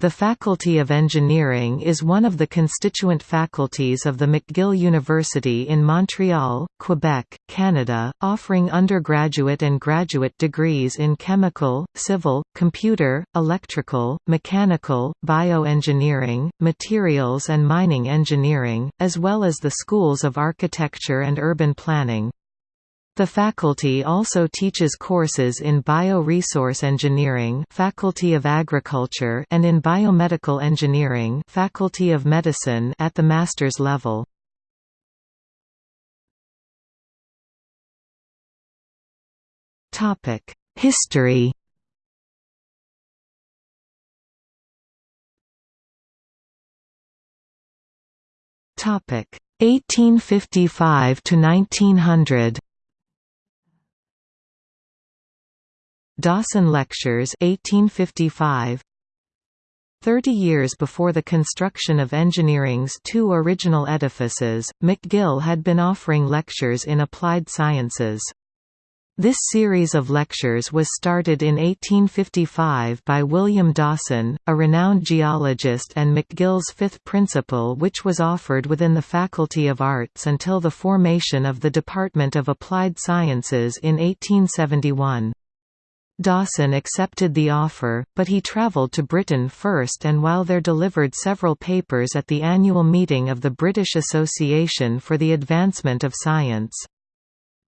The Faculty of Engineering is one of the constituent faculties of the McGill University in Montreal, Quebec, Canada, offering undergraduate and graduate degrees in chemical, civil, computer, electrical, mechanical, bioengineering, materials and mining engineering, as well as the schools of architecture and urban planning. The faculty also teaches courses in Bioresource Engineering Faculty of Agriculture and in Biomedical Engineering Faculty of Medicine at the master's level. History Topic 1855 to 1900 Dawson Lectures 1855 Thirty years before the construction of engineering's two original edifices, McGill had been offering lectures in applied sciences. This series of lectures was started in 1855 by William Dawson, a renowned geologist and McGill's fifth principal which was offered within the Faculty of Arts until the formation of the Department of Applied Sciences in 1871. Dawson accepted the offer, but he travelled to Britain first and while there delivered several papers at the annual meeting of the British Association for the Advancement of Science.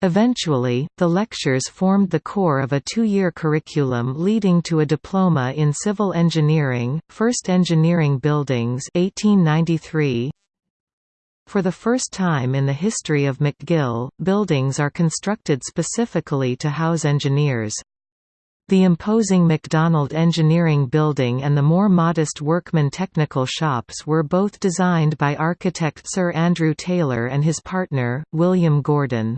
Eventually, the lectures formed the core of a two-year curriculum leading to a diploma in civil engineering, First Engineering Buildings 1893. For the first time in the history of McGill, buildings are constructed specifically to house engineers. The imposing McDonald Engineering Building and the more modest Workman Technical Shops were both designed by architect Sir Andrew Taylor and his partner, William Gordon.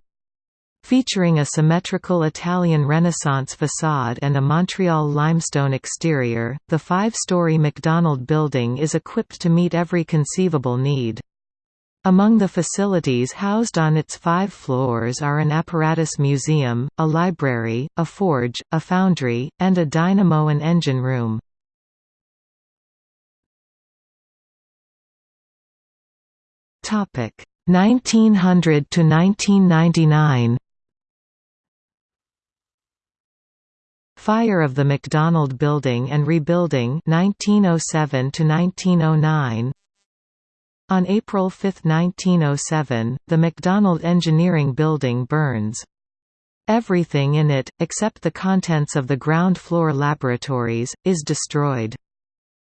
Featuring a symmetrical Italian Renaissance facade and a Montreal limestone exterior, the five-story McDonald building is equipped to meet every conceivable need. Among the facilities housed on its five floors are an apparatus museum, a library, a forge, a foundry, and a dynamo and engine room. Topic 1900 to 1999. Fire of the McDonald Building and rebuilding 1907 to 1909. On April 5, 1907, the McDonald Engineering Building burns. Everything in it, except the contents of the ground floor laboratories, is destroyed.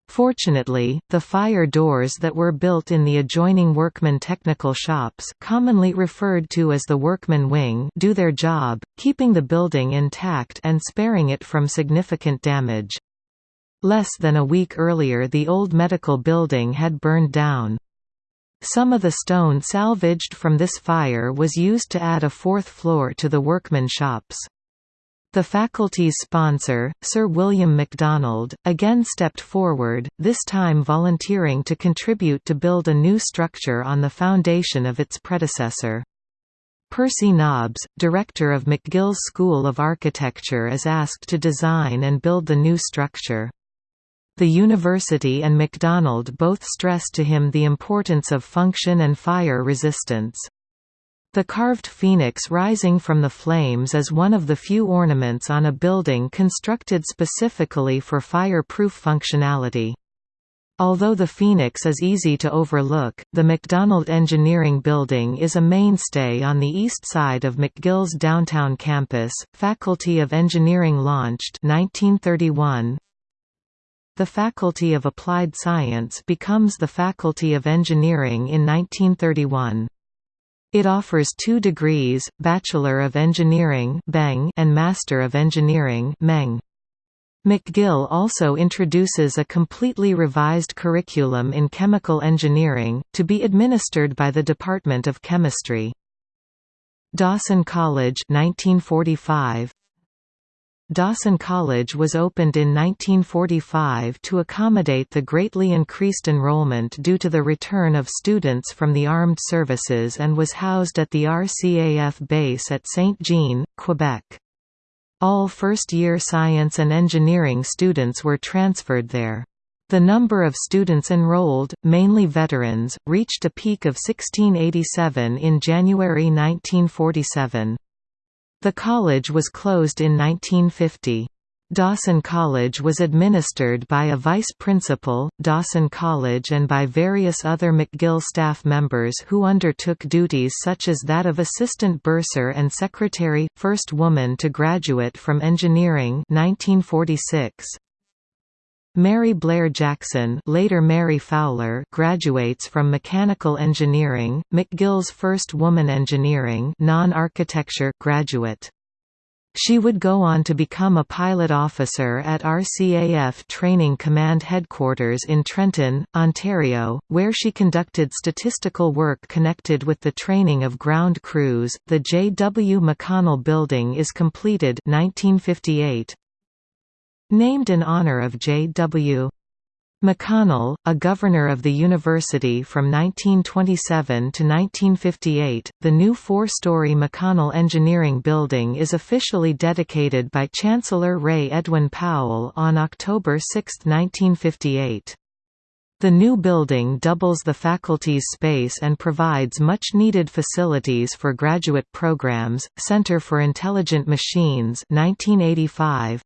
Fortunately, the fire doors that were built in the adjoining workman technical shops commonly referred to as the workman wing do their job, keeping the building intact and sparing it from significant damage. Less than a week earlier the old medical building had burned down. Some of the stone salvaged from this fire was used to add a fourth floor to the workman shops. The faculty's sponsor, Sir William MacDonald, again stepped forward, this time volunteering to contribute to build a new structure on the foundation of its predecessor. Percy Nobbs, director of McGill's School of Architecture is asked to design and build the new structure. The university and MacDonald both stressed to him the importance of function and fire resistance. The carved phoenix rising from the flames is one of the few ornaments on a building constructed specifically for fire-proof functionality. Although the Phoenix is easy to overlook, the McDonald Engineering Building is a mainstay on the east side of McGill's downtown campus. Faculty of Engineering launched 1931. The Faculty of Applied Science becomes the Faculty of Engineering in 1931. It offers two degrees, Bachelor of Engineering and Master of Engineering McGill also introduces a completely revised curriculum in chemical engineering, to be administered by the Department of Chemistry. Dawson College 1945 Dawson College was opened in 1945 to accommodate the greatly increased enrollment due to the return of students from the armed services and was housed at the RCAF base at Saint-Jean, Quebec. All first-year science and engineering students were transferred there. The number of students enrolled, mainly veterans, reached a peak of 1687 in January 1947. The college was closed in 1950. Dawson College was administered by a vice principal, Dawson College and by various other McGill staff members who undertook duties such as that of assistant bursar and secretary, first woman to graduate from engineering 1946. Mary Blair Jackson later Mary Fowler graduates from mechanical engineering, McGill's first woman engineering non-architecture graduate. She would go on to become a pilot officer at RCAF Training Command Headquarters in Trenton, Ontario, where she conducted statistical work connected with the training of ground crews. The J. W. McConnell Building is completed 1958. Named in honor of J. W. McConnell, a governor of the university from 1927 to 1958, the new four-story McConnell Engineering Building is officially dedicated by Chancellor Ray Edwin Powell on October 6, 1958. The new building doubles the faculty's space and provides much-needed facilities for graduate programs. Center for Intelligent Machines 1985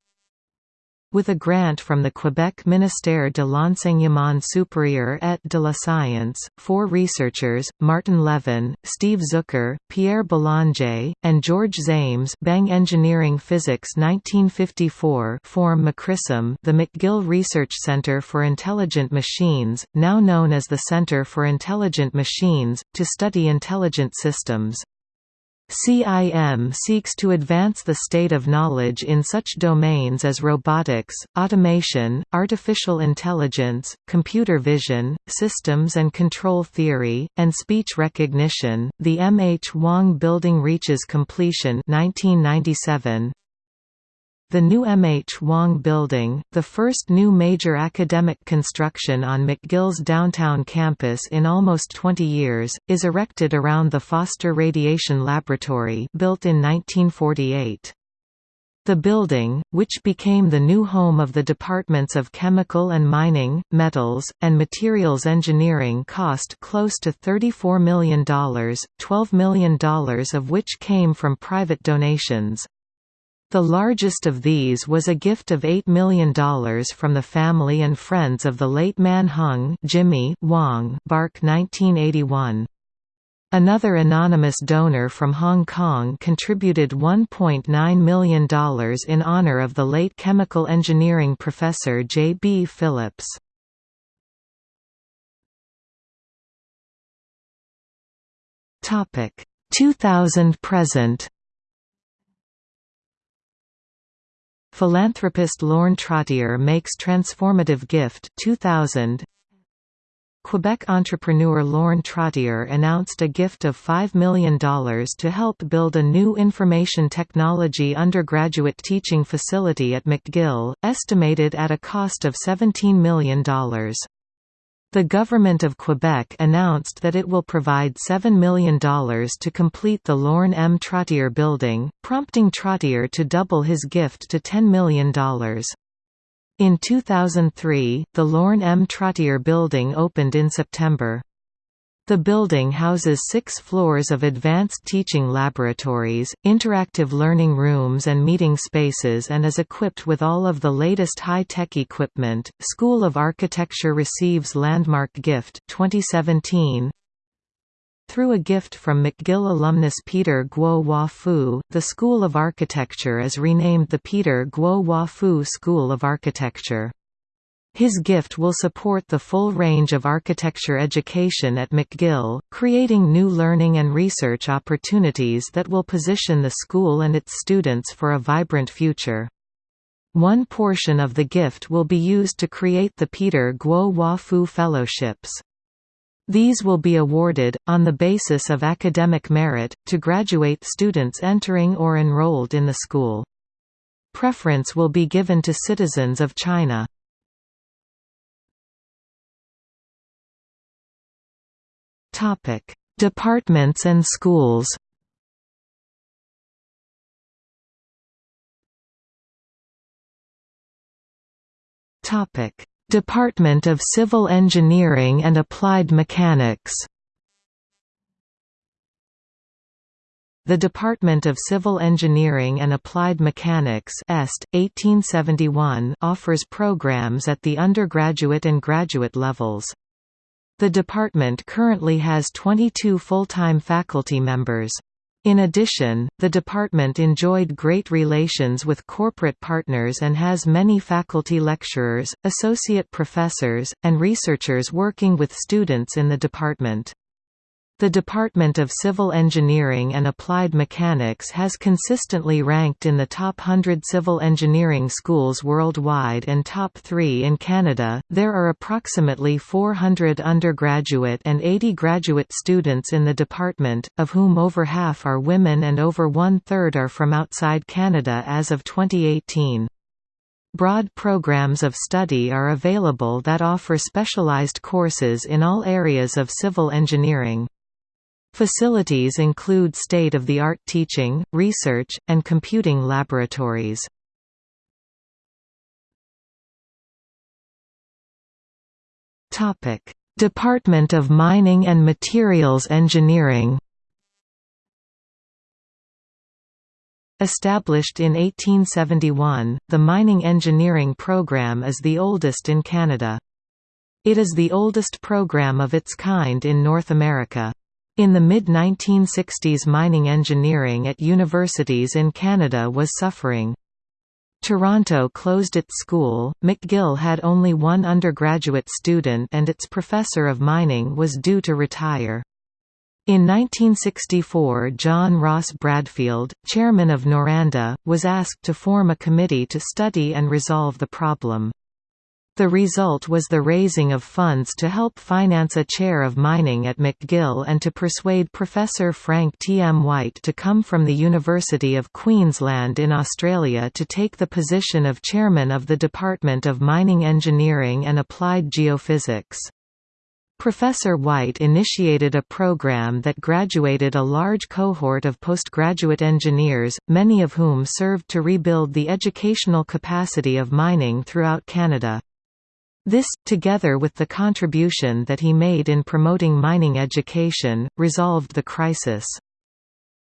with a grant from the Quebec Ministère de l'Enseignement supérieur et de la Science, four researchers, Martin Levine, Steve Zucker, Pierre Belanger, and George Zames Bang Engineering Physics 1954 form McCRISM the McGill Research Center for Intelligent Machines, now known as the Center for Intelligent Machines, to study intelligent systems. CIM seeks to advance the state of knowledge in such domains as robotics, automation, artificial intelligence, computer vision, systems and control theory, and speech recognition. The M. H. Wong Building reaches completion 1997. The new M. H. Wong Building, the first new major academic construction on McGill's downtown campus in almost 20 years, is erected around the Foster Radiation Laboratory built in 1948. The building, which became the new home of the departments of Chemical and Mining, Metals, and Materials Engineering cost close to $34 million, $12 million of which came from private donations. The largest of these was a gift of $8 million from the family and friends of the late Man Hung Jimmy Wong Bark 1981. Another anonymous donor from Hong Kong contributed $1.9 million in honor of the late chemical engineering professor J. B. Phillips. Topic 2000 present Philanthropist Lorne Trottier makes transformative gift 2000 Quebec entrepreneur Lorne Trottier announced a gift of $5 million to help build a new information technology undergraduate teaching facility at McGill, estimated at a cost of $17 million. The Government of Quebec announced that it will provide $7 million to complete the Lorne M. Trottier building, prompting Trottier to double his gift to $10 million. In 2003, the Lorne M. Trottier building opened in September. The building houses six floors of advanced teaching laboratories, interactive learning rooms and meeting spaces and is equipped with all of the latest high-tech equipment. School of Architecture receives Landmark Gift 2017. Through a gift from McGill alumnus Peter Guo Hua Fu, the School of Architecture is renamed the Peter Guo Hua Fu School of Architecture. His gift will support the full range of architecture education at McGill, creating new learning and research opportunities that will position the school and its students for a vibrant future. One portion of the gift will be used to create the Peter Guo Hua Fu Fellowships. These will be awarded, on the basis of academic merit, to graduate students entering or enrolled in the school. Preference will be given to citizens of China. Topic: Departments and schools. Topic: Department of Civil Engineering and Applied Mechanics The Department of Civil Engineering and Applied Mechanics EST, 1871 offers programs at the undergraduate and graduate levels. The department currently has 22 full-time faculty members. In addition, the department enjoyed great relations with corporate partners and has many faculty lecturers, associate professors, and researchers working with students in the department. The Department of Civil Engineering and Applied Mechanics has consistently ranked in the top 100 civil engineering schools worldwide and top 3 in Canada. There are approximately 400 undergraduate and 80 graduate students in the department, of whom over half are women and over one third are from outside Canada as of 2018. Broad programs of study are available that offer specialized courses in all areas of civil engineering. Facilities include state-of-the-art teaching, research, and computing laboratories. Department of Mining and Materials Engineering Established in 1871, the mining engineering program is the oldest in Canada. It is the oldest program of its kind in North America. In the mid-1960s mining engineering at universities in Canada was suffering. Toronto closed its school, McGill had only one undergraduate student and its professor of mining was due to retire. In 1964 John Ross Bradfield, chairman of Noranda, was asked to form a committee to study and resolve the problem. The result was the raising of funds to help finance a chair of mining at McGill and to persuade Professor Frank T. M. White to come from the University of Queensland in Australia to take the position of chairman of the Department of Mining Engineering and Applied Geophysics. Professor White initiated a program that graduated a large cohort of postgraduate engineers, many of whom served to rebuild the educational capacity of mining throughout Canada. This, together with the contribution that he made in promoting mining education, resolved the crisis.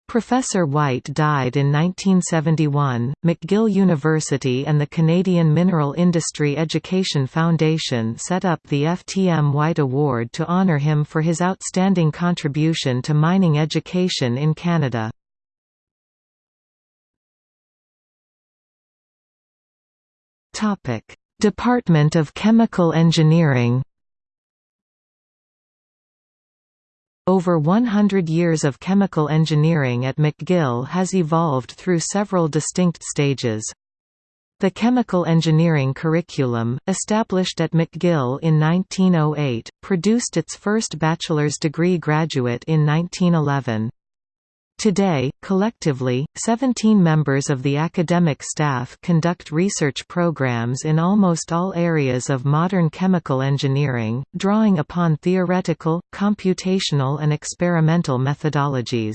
Professor White died in 1971. McGill University and the Canadian Mineral Industry Education Foundation set up the FTM White Award to honour him for his outstanding contribution to mining education in Canada. Topic: Department of Chemical Engineering Over 100 years of chemical engineering at McGill has evolved through several distinct stages. The chemical engineering curriculum, established at McGill in 1908, produced its first bachelor's degree graduate in 1911. Today, collectively, 17 members of the academic staff conduct research programs in almost all areas of modern chemical engineering, drawing upon theoretical, computational and experimental methodologies.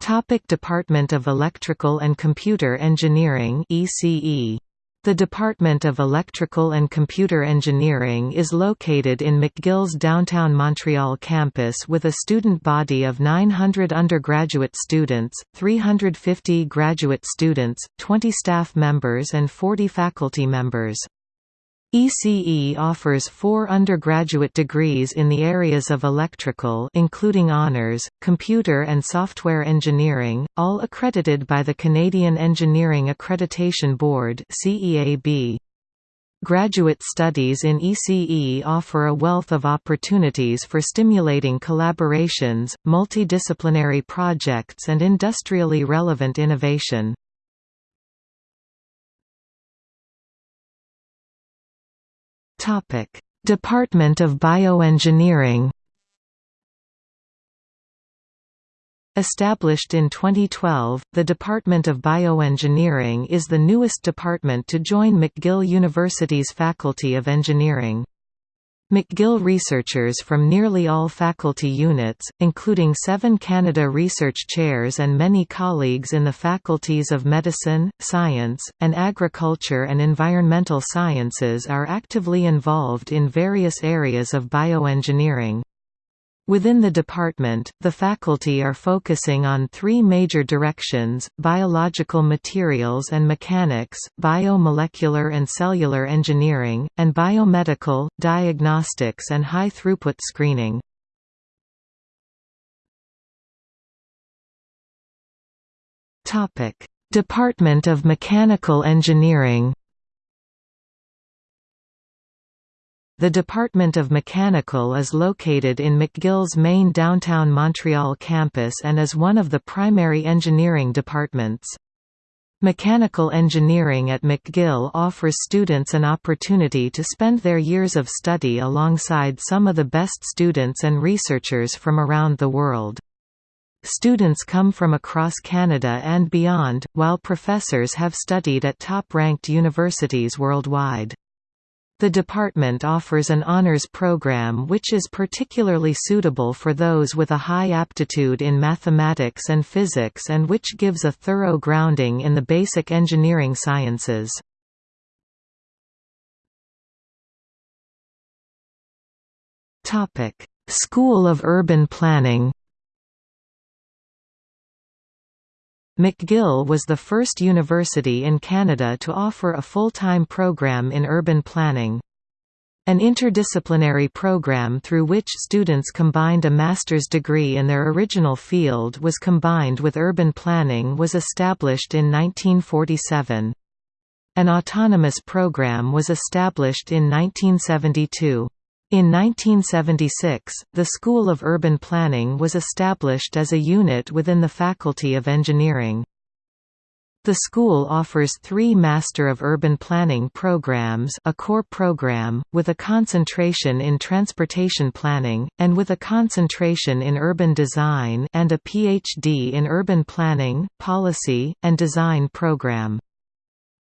Topic Department of Electrical and Computer Engineering ECE the Department of Electrical and Computer Engineering is located in McGill's downtown Montreal campus with a student body of 900 undergraduate students, 350 graduate students, 20 staff members and 40 faculty members. ECE offers four undergraduate degrees in the areas of electrical including honors, computer and software engineering, all accredited by the Canadian Engineering Accreditation Board Graduate studies in ECE offer a wealth of opportunities for stimulating collaborations, multidisciplinary projects and industrially relevant innovation. Topic: Department of Bioengineering. Established in 2012, the Department of Bioengineering is the newest department to join McGill University's Faculty of Engineering. McGill researchers from nearly all faculty units, including seven Canada Research Chairs and many colleagues in the faculties of Medicine, Science, and Agriculture and Environmental Sciences are actively involved in various areas of bioengineering. Within the department, the faculty are focusing on three major directions, biological materials and mechanics, biomolecular and cellular engineering, and biomedical, diagnostics and high-throughput screening. Department of Mechanical Engineering The Department of Mechanical is located in McGill's main downtown Montreal campus and is one of the primary engineering departments. Mechanical engineering at McGill offers students an opportunity to spend their years of study alongside some of the best students and researchers from around the world. Students come from across Canada and beyond, while professors have studied at top-ranked universities worldwide. The department offers an honors program which is particularly suitable for those with a high aptitude in mathematics and physics and which gives a thorough grounding in the basic engineering sciences. School of Urban Planning McGill was the first university in Canada to offer a full-time program in urban planning. An interdisciplinary program through which students combined a master's degree in their original field was combined with urban planning was established in 1947. An autonomous program was established in 1972. In 1976, the School of Urban Planning was established as a unit within the Faculty of Engineering. The school offers three Master of Urban Planning programs a core program, with a concentration in transportation planning, and with a concentration in urban design and a PhD in urban planning, policy, and design program.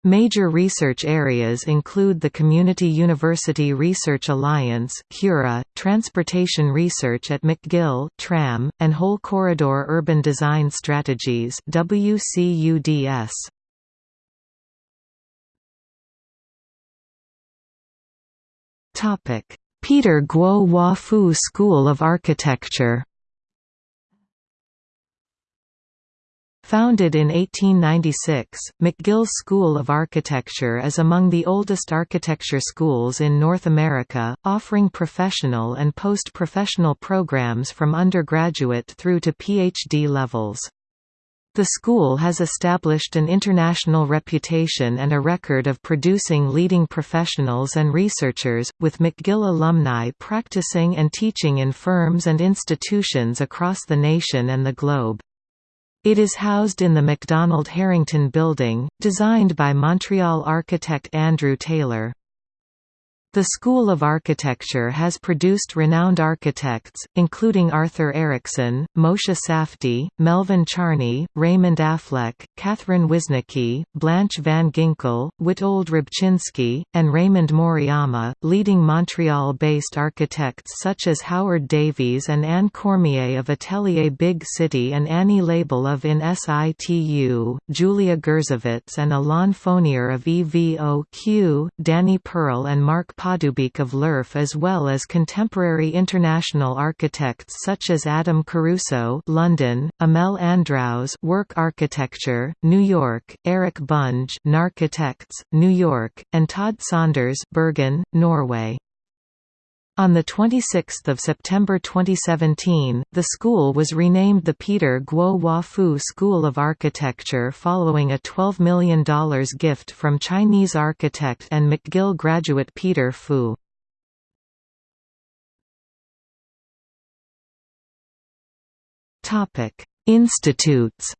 Major research areas include the Community University Research Alliance CURA, Transportation Research at McGill TRAM, and Whole Corridor Urban Design Strategies WCUDS. Peter Guo Hua Fu School of Architecture Founded in 1896, McGill School of Architecture is among the oldest architecture schools in North America, offering professional and post-professional programs from undergraduate through to PhD levels. The school has established an international reputation and a record of producing leading professionals and researchers, with McGill alumni practicing and teaching in firms and institutions across the nation and the globe. It is housed in the MacDonald Harrington Building, designed by Montreal architect Andrew Taylor. The School of Architecture has produced renowned architects, including Arthur Erickson, Moshe Safdie, Melvin Charney, Raymond Affleck, Catherine Wisnicki, Blanche Van Ginkel, Witold Rybczynski, and Raymond Moriyama, leading Montreal-based architects such as Howard Davies and Anne Cormier of Atelier Big City and Annie Lebel of In Situ, Julia Gersovitz and Alain Fournier of EVOQ, Danny Pearl and Mark Poddubiuk of L'OEUF as well as contemporary international architects such as Adam Caruso London, Amale Andraos Work Architecture, New York, Eric Bunge Narchitects, New York, and Todd Saunders Bergen, Norway. On 26 September 2017, the school was renamed the Peter Guo Hua Fu School of Architecture following a $12 million gift from Chinese architect and McGill graduate Peter Fu. Institutes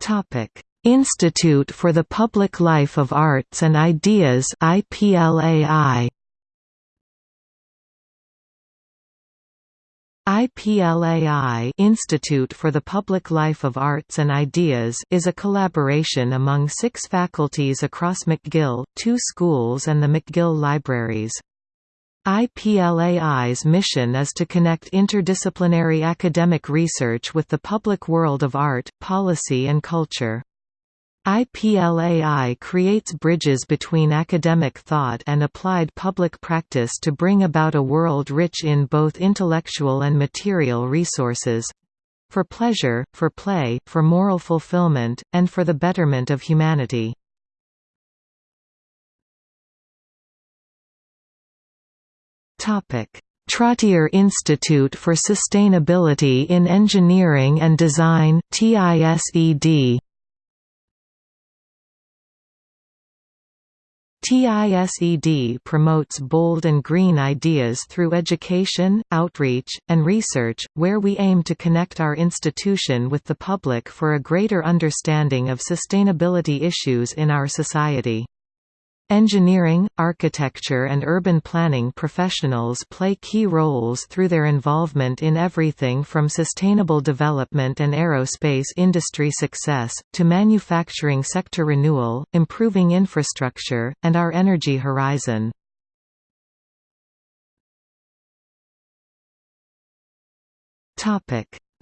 Topic Institute for the Public Life of Arts and Ideas IPLAI IPLAI Institute for the Public Life of Arts and Ideas is a collaboration among six faculties across McGill, two schools and the McGill Libraries. IPLAI's mission is to connect interdisciplinary academic research with the public world of art, policy and culture. IPLAI creates bridges between academic thought and applied public practice to bring about a world rich in both intellectual and material resources—for pleasure, for play, for moral fulfillment, and for the betterment of humanity. Trottier Institute for Sustainability in Engineering and Design TISED TISED promotes bold and green ideas through education, outreach, and research, where we aim to connect our institution with the public for a greater understanding of sustainability issues in our society. Engineering, architecture and urban planning professionals play key roles through their involvement in everything from sustainable development and aerospace industry success, to manufacturing sector renewal, improving infrastructure, and our energy horizon.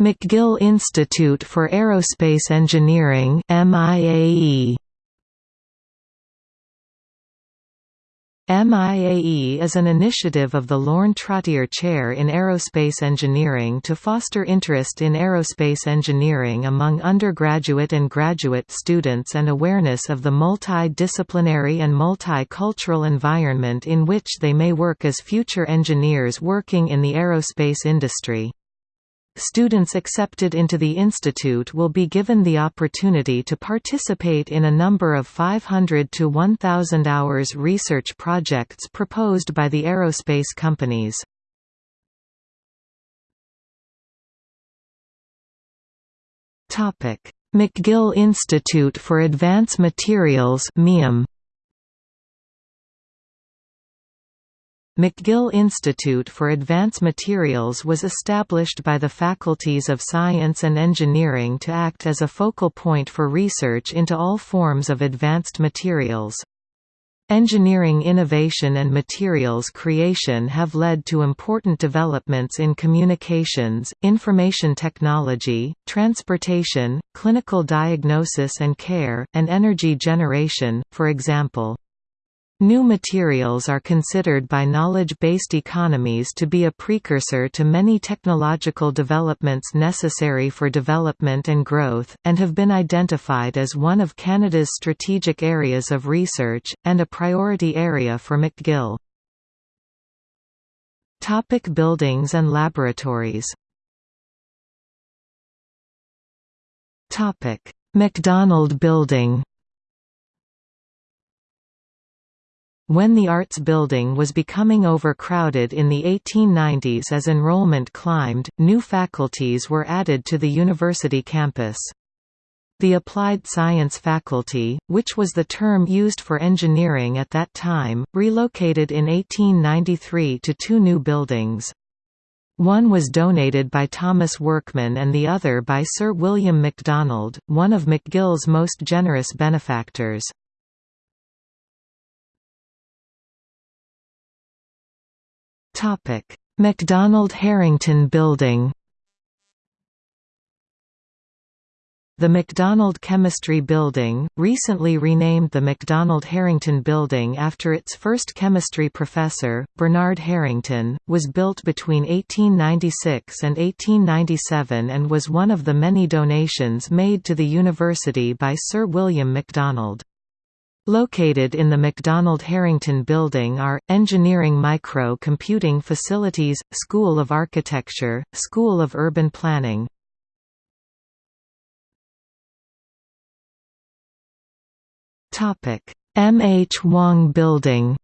McGill Institute for Aerospace Engineering MIAE MIAE is an initiative of the Lorne Trottier Chair in Aerospace Engineering to foster interest in aerospace engineering among undergraduate and graduate students and awareness of the multi-disciplinary and multicultural environment in which they may work as future engineers working in the aerospace industry. Students accepted into the institute will be given the opportunity to participate in a number of 500 to 1,000 hours research projects proposed by the aerospace companies. McGill Institute for Advanced Materials MIAM McGill Institute for Advanced Materials was established by the faculties of Science and Engineering to act as a focal point for research into all forms of advanced materials. Engineering innovation and materials creation have led to important developments in communications, information technology, transportation, clinical diagnosis and care, and energy generation, for example. New materials are considered by knowledge-based economies to be a precursor to many technological developments necessary for development and growth, and have been identified as one of Canada's strategic areas of research, and a priority area for McGill. Topic buildings and laboratories MacDonald Building When the Arts Building was becoming overcrowded in the 1890s as enrollment climbed, new faculties were added to the university campus. The Applied Science Faculty, which was the term used for engineering at that time, relocated in 1893 to two new buildings. One was donated by Thomas Workman and the other by Sir William MacDonald, one of McGill's most generous benefactors. MacDonald Harrington Building The MacDonald Chemistry Building, recently renamed the MacDonald Harrington Building after its first chemistry professor, Bernard Harrington, was built between 1896 and 1897 and was one of the many donations made to the university by Sir William MacDonald. Located in the MacDonald Harrington Building are, Engineering Micro Computing Facilities, School of Architecture, School of Urban Planning. M. H. Wong Building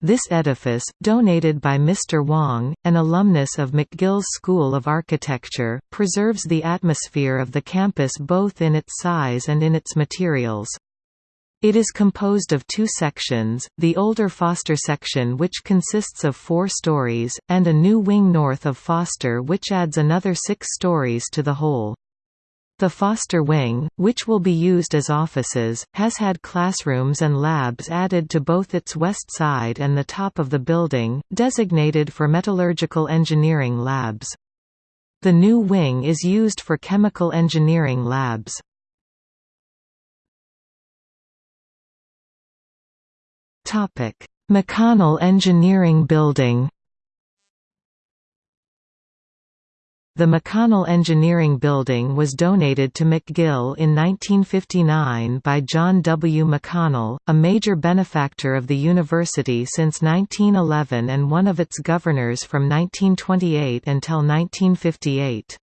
This edifice, donated by Mr. Wong, an alumnus of McGill's School of Architecture, preserves the atmosphere of the campus both in its size and in its materials. It is composed of two sections, the older Foster section which consists of four stories, and a new wing north of Foster which adds another six stories to the whole. The Foster Wing, which will be used as offices, has had classrooms and labs added to both its west side and the top of the building, designated for metallurgical engineering labs. The new wing is used for chemical engineering labs. McConnell Engineering Building The McConnell Engineering Building was donated to McGill in 1959 by John W. McConnell, a major benefactor of the university since 1911 and one of its governors from 1928 until 1958.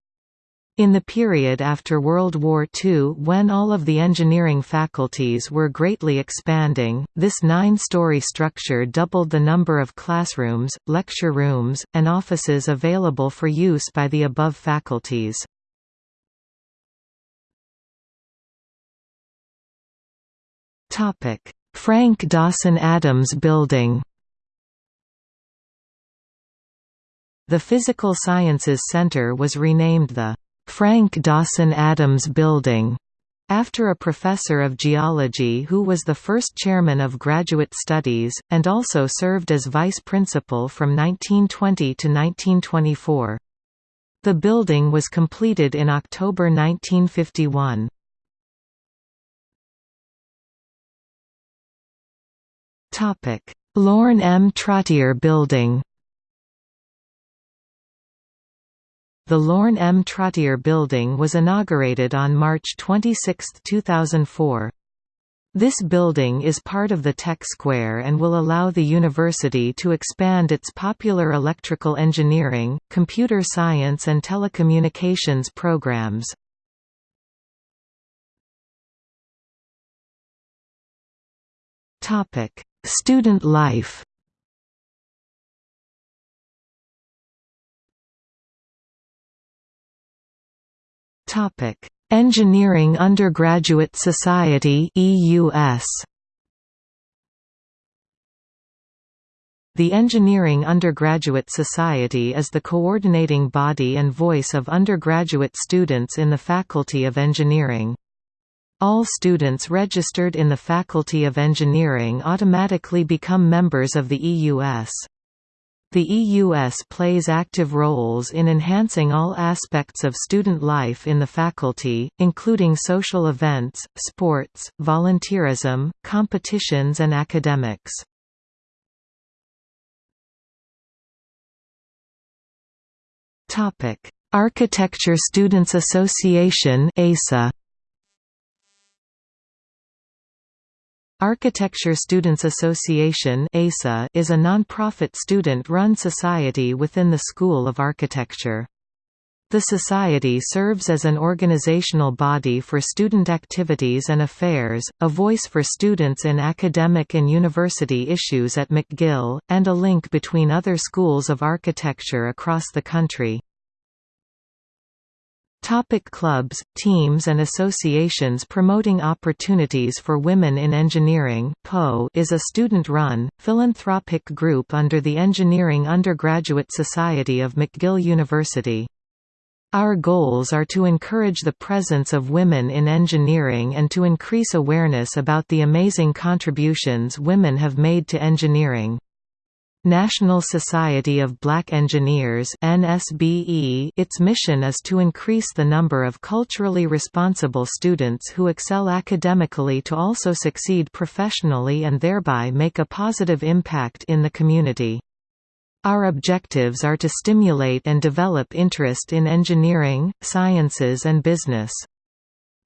In the period after World War II when all of the engineering faculties were greatly expanding, this nine-story structure doubled the number of classrooms, lecture rooms, and offices available for use by the above faculties. Frank Dawson Adams Building The Physical Sciences Center was renamed the Frank Dawson Adams Building, after a professor of geology who was the first chairman of graduate studies, and also served as vice principal from 1920 to 1924. The building was completed in October 1951. Lorne M. Trottier Building The Lorne M. Trottier Building was inaugurated on March 26, 2004. This building is part of the Tech Square and will allow the university to expand its popular electrical engineering, computer science and telecommunications programs. Student life Topic: Engineering Undergraduate Society (EUS). The Engineering Undergraduate Society is the coordinating body and voice of undergraduate students in the Faculty of Engineering. All students registered in the Faculty of Engineering automatically become members of the EUS. The EUS plays active roles in enhancing all aspects of student life in the faculty, including social events, sports, volunteerism, competitions and academics. Architecture Students Association ASA Architecture Students Association is a non-profit student-run society within the School of Architecture. The society serves as an organizational body for student activities and affairs, a voice for students in academic and university issues at McGill, and a link between other schools of architecture across the country. Topic clubs, teams and associations Promoting Opportunities for Women in Engineering is a student-run, philanthropic group under the Engineering Undergraduate Society of McGill University. Our goals are to encourage the presence of women in engineering and to increase awareness about the amazing contributions women have made to engineering. National Society of Black Engineers NSBE its mission is to increase the number of culturally responsible students who excel academically to also succeed professionally and thereby make a positive impact in the community. Our objectives are to stimulate and develop interest in engineering, sciences and business.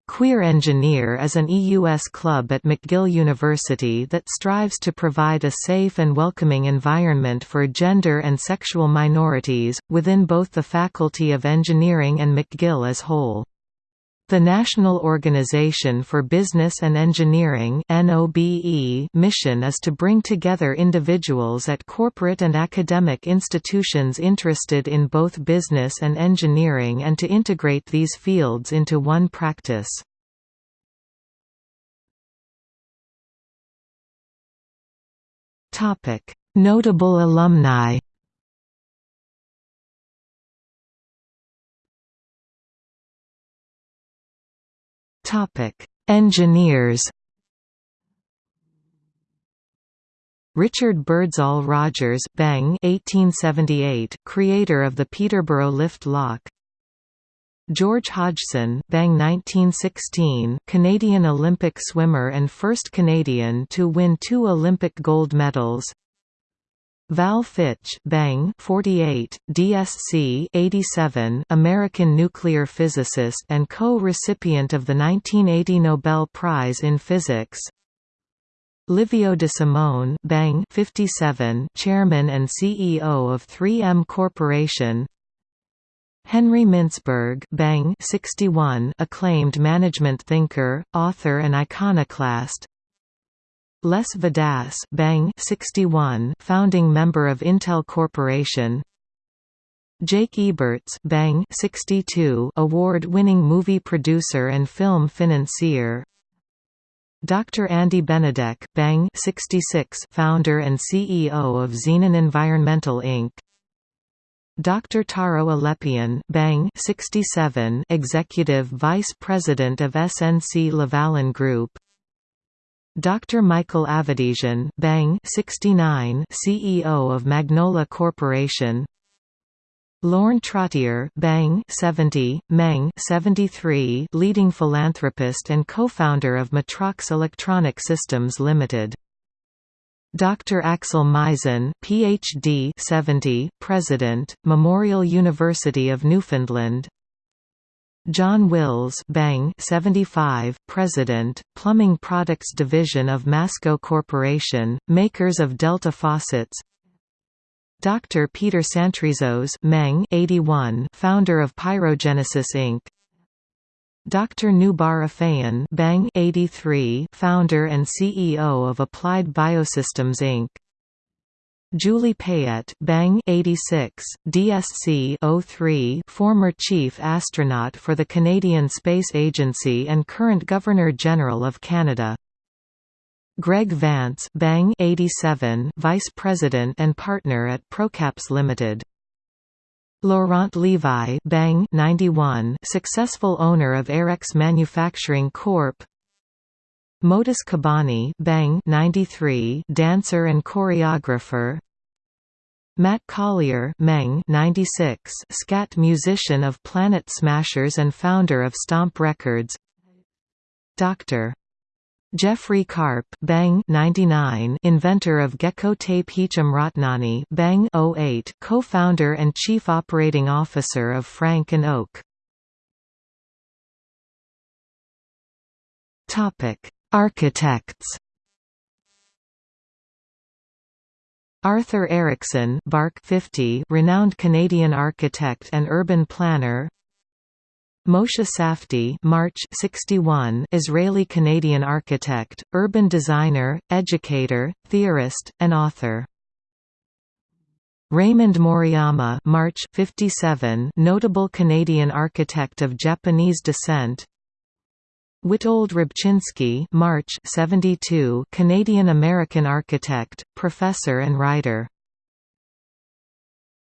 Queer Engineer is an EUS club at McGill University that strives to provide a safe and welcoming environment for gender and sexual minorities, within both the Faculty of Engineering and McGill as whole. The National Organization for Business and Engineering mission is to bring together individuals at corporate and academic institutions interested in both business and engineering and to integrate these fields into one practice. Notable alumni Engineers Richard Birdsall Rogers Bang 1878, creator of the Peterborough lift lock. George Hodgson Bang 1916, Canadian Olympic swimmer and first Canadian to win two Olympic gold medals Val Fitch Bang 48, DSC 87, American nuclear physicist and co-recipient of the 1980 Nobel Prize in Physics. Livio de Simone Bang 57 Chairman and CEO of 3M Corporation. Henry Mintzberg Bang 61 acclaimed management thinker, author and iconoclast Les Vadasz Bang 61 founding member of Intel Corporation Jake Eberts Bang 62 award-winning movie producer and film financier Dr. Andy Benedek Bang 66 founder and CEO of Zenon Environmental Inc. Dr. Taro Alepian Bang 67 Executive Vice President of SNC Lavalin Group Dr. Michael Avedisian Bang 69 CEO of Magnolia Corporation Lorne Trottier Bang 70, Meng 73, leading philanthropist and co-founder of Matrox Electronic Systems Limited. Dr. Axel Meisen, PhD 70, President, Memorial University of Newfoundland. John Wills Bang 75, President, Plumbing Products Division of Masco Corporation, makers of Delta faucets Dr. Peter Tsantrizos Meng 81, founder of Pyrogenesis Inc. Dr. Noubar Afeyan Bang 83, founder and CEO of Applied Biosystems Inc. Julie Payette Bang 86, DSC 03, former chief astronaut for the Canadian Space Agency and current Governor-General of Canada. Greg Vance Bang 87, Vice President and partner at Procaps Limited. Laurent Levi Bang 91, successful owner of Airex Manufacturing Corp. Modus Kabani Bang 93, dancer and choreographer. Matt Collier Meng 96, scat musician of Planet Smashers and founder of Stomp Records. Dr. Jeffrey Karp Bang 99 inventor of Gecko Tape Hicham Ratnani Bang 08 co-founder and chief operating officer of Frank and Oak Topic Architects Arthur Erickson Bark 50 renowned Canadian architect and urban planner Moshe Safdie March 61 Israeli-Canadian architect, urban designer, educator, theorist, and author. Raymond Moriyama March 57 notable Canadian architect of Japanese descent. Witold Rybczynski March 72 Canadian-American architect, professor and writer